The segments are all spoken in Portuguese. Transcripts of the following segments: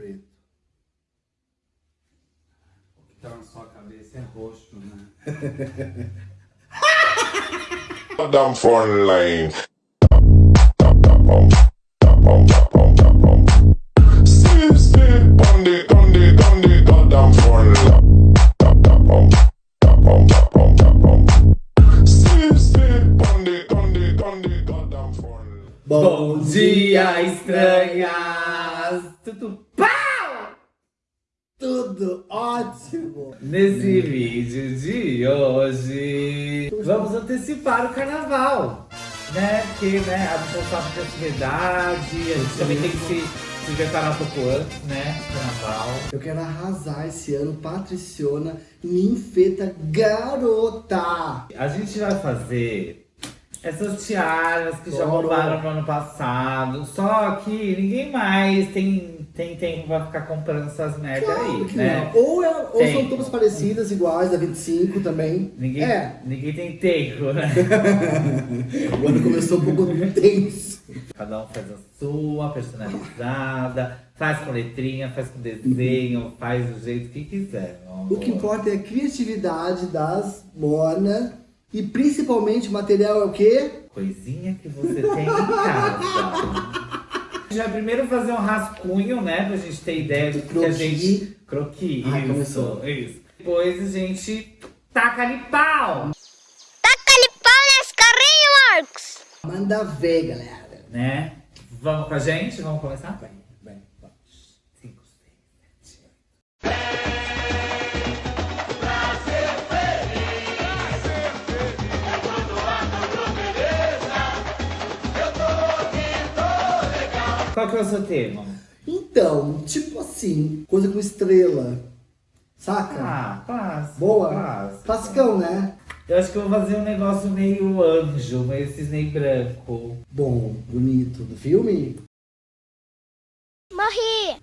preto. O que tá na sua cabeça é roxo, né? Down front line. Bom dia, Tudo pau! Tudo ótimo! Nesse vídeo de hoje, vamos antecipar o carnaval, né? Porque, né, a gente sabe de atividade, a gente também tem que se, se preparar um pouco antes, né? Carnaval. Eu quero arrasar esse ano, Patriciona, ninfeta garota! A gente vai fazer essas tiaras que já Adoro. bombaram no ano passado, só que ninguém mais tem, tem tempo pra ficar comprando essas merda Claro aí, né? não. Ou, é- ou são todas parecidas, iguais, da 25 também. Ninguém, É, ninguém tem tempo, né? o ano começou um pouco tenso. Cada um faz a sua, personalizada, faz com letrinha, faz com desenho, faz do jeito que quiser. O que importa é a criatividade das Mona. E principalmente o material é o quê? Coisinha que você tem em casa. Já primeiro fazer um rascunho, né? Pra gente ter ideia do que a Croquis. gente. Croqui, Ai, isso, começou. isso. Depois a gente taca ali pau, Taca-lhe pau nesse carrinho, Marcos! Manda ver, galera. né? Vamos com a gente? Vamos começar? Vai, vai, vai. 5, 6, 7, 8. Qual que é o seu tema? Então, tipo assim, coisa com estrela. Saca? Ah, clássico. Boa? clássico. Classicão, né? Eu acho que eu vou fazer um negócio meio anjo, meio cisne branco. Bom, bonito. Do filme? Morri!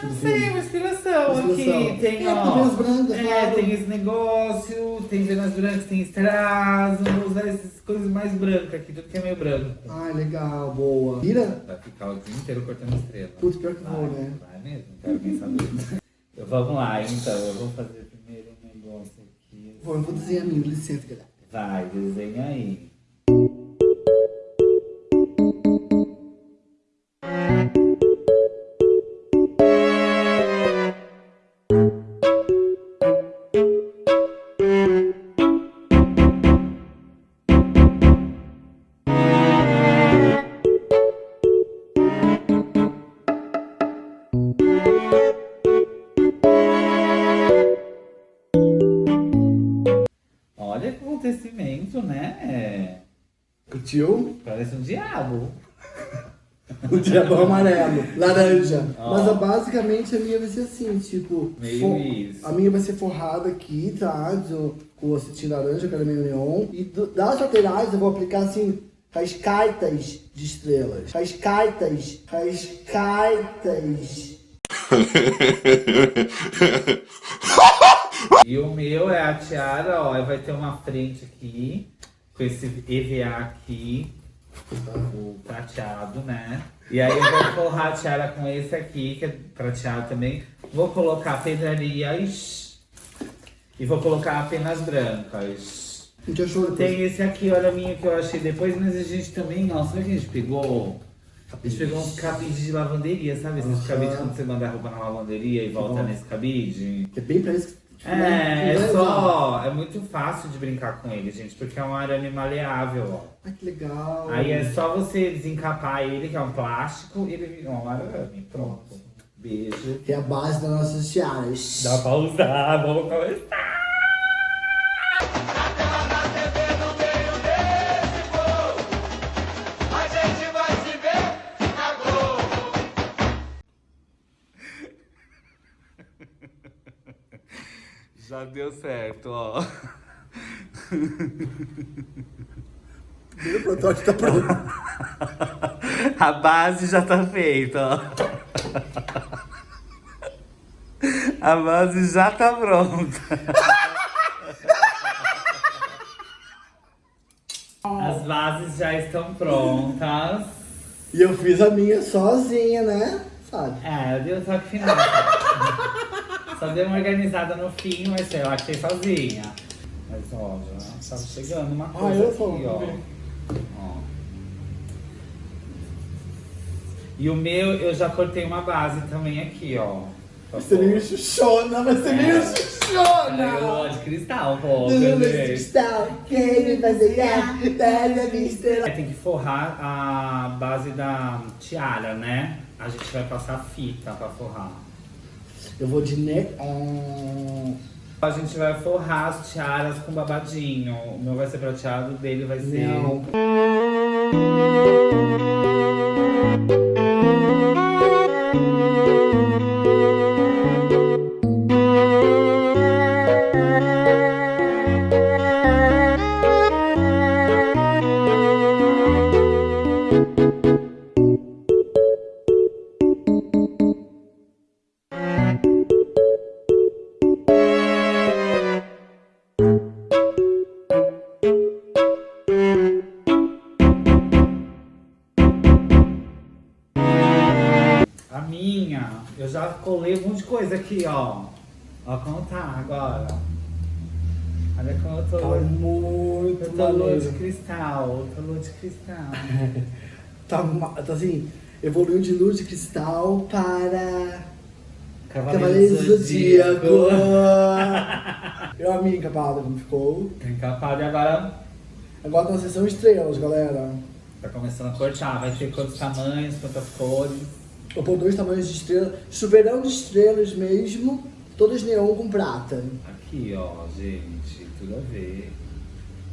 Tipo do Sim, filme. uma inspiração, Inspiração. aqui. Tem, É, ó. tem Vênus Branca, é, claro. tem esse negócio, tem Vênus Brancas, tem estraso. Vou usar essas coisas mais brancas aqui, tudo que é meio branco. Ai, legal, boa. Vira? Vai ficar o dia inteiro cortando estrela. Putz, pior que vou, vai, né? Vai mesmo, não quero nem saber. Então, vamos lá, então. Eu vou fazer primeiro um negócio aqui. Bom, eu vou desenhar mim, licença, galera. Vai, desenha aí. Olha que acontecimento, né? Curtiu? Parece um diabo. O diabão amarelo, laranja. Ó. Mas ó, basicamente a minha vai ser assim, tipo. Meio isso. A minha vai ser forrada aqui, tá? Do, com o cetim laranja, que era meio neon. E do- das laterais eu vou aplicar assim. Cascaitas de estrelas. Cascaitas. Cascaitas. E o meu é a tiara, ó, vai ter uma frente aqui, com esse EVA aqui, o prateado, né? E aí eu vou forrar a tiara com esse aqui, que é prateado também. Vou colocar pedrarias e vou colocar apenas brancas. A gente achou depois. Tem esse aqui, olha a minha que eu achei depois, mas a gente também, não, sabe o que a gente pegou? A gente pegou uns cabides de lavanderia, sabe? Esses Aham. cabides quando você manda a roupa na lavanderia e volta nesse cabide. Que é bem pra isso que. É, né? é só. É muito fácil de brincar com ele, gente, porque é um arame maleável, ó. Ai, que legal. Aí é só você desencapar ele, que é um plástico, e ele vira um arame. Pronto. Beijo. Que é a base das nossas tiaras. Dá pra usar, vamos começar. Deu certo, ó. O protótipo tá pronto. A base já tá feita, ó. A base já tá pronta. As bases já estão prontas. E eu fiz a minha sozinha, né? sabe. É, eu dei o toque final. tá? Só dei uma organizada no fim, mas eu achei sozinha. Mas ó, já tá chegando uma coisa eu aqui, ó. ver. ó. E o meu, eu já cortei uma base também aqui, ó. Pra Você meio xuxona, vai ser meio É, xuxona! lua de cristal, pô. Lula de cristal, quem me fazer Pega minha estrela. Tem que forrar a base da tiara, né? A gente vai passar fita pra forrar. Eu vou de neon. A gente vai forrar as tiaras com babadinho. O meu vai ser prateado, o dele vai ser. Não. Minha, eu já colei um monte de coisa aqui, ó. Ó como tá agora. Olha como eu tô. Tá muito eu tô lua de cristal. Tô lua de cristal. Tá, tá assim, evoluiu de luz de cristal para Cavaleiro do Zodíaco. Eu amei encapado como ficou. Encapado e agora Agora tá na sessão estrelas, galera. tá começando a cortar. Vai ter quantos tamanhos, quantas cores. Eu pôr dois tamanhos de estrela. Chuveirão de estrelas mesmo. Todas neon com prata. Aqui, ó, gente, tudo a ver.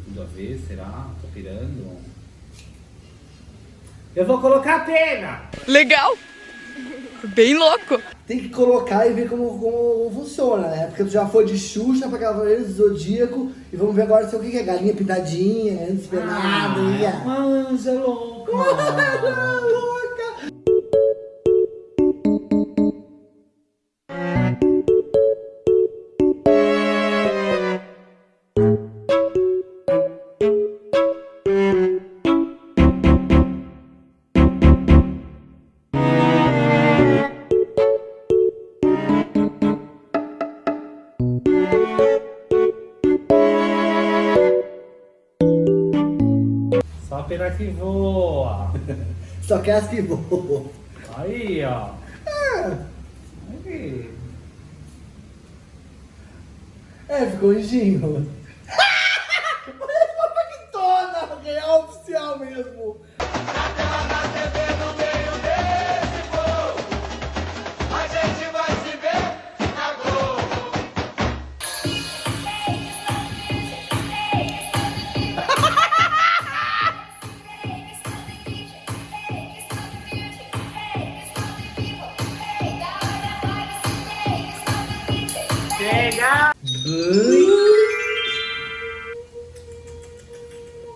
Tudo a ver, será? Tô pirando. Eu vou colocar a pena! Legal! Bem louco! Tem que colocar e ver como, como funciona, né? Porque tu já foi de Xuxa pra Cavaleiro do Zodíaco. E vamos ver agora se é o que é galinha pintadinha, né? Despenada. Ah, é uma anja louca! Ah, pena que voa! Só quer as que voam. Aí, ó. Aí. É, ficou anjinho. Parece uma paquitona, real oficial mesmo.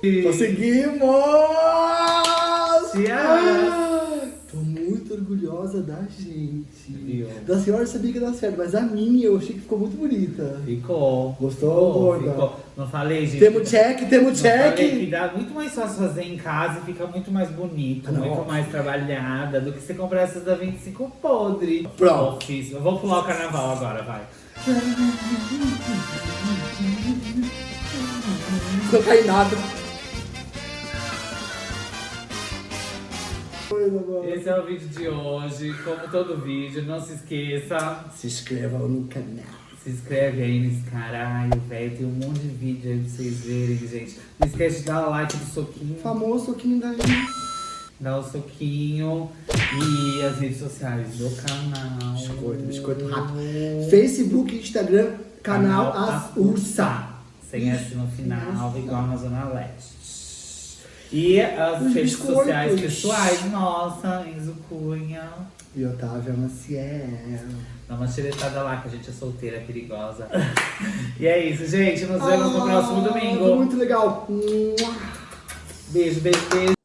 Conseguimos! Tiara. Ah, Tô muito orgulhosa da gente. Viu? Da senhora eu sabia que ia dar certo, mas a minha eu achei que ficou muito bonita. Ficou. Gostou, Ficou, ficou. Não falei, gente. Temos check, temos Não falei que check. dá muito mais fácil fazer em casa e fica muito mais bonito, Ah, muito mais trabalhada do que você comprar essas da 25 podre. Pronto. Eu vou pular o carnaval agora, vai. Não cai nada. Esse é o vídeo de hoje. Como todo vídeo, não se esqueça. Se inscrevam no canal. Se inscreve aí nesse caralho, velho. Tem um monte de vídeo aí pra vocês verem, gente. Não esquece de dar o like do soquinho. Famoso soquinho da gente. Dá o soquinho. E as redes sociais do canal. Biscoito, biscoito rápido. Facebook, Instagram, canal As Ursa. Sem S no final, igual na Zona Leste. E as Os redes biscoitos. sociais pessoais, nossa, Enzo Cunha. E Otávio Maciel. Dá uma xeretada lá, que a gente é solteira, perigosa. e é isso, gente. Nos vemos no próximo Ah, domingo. Muito legal. Beijo, beijo, beijo.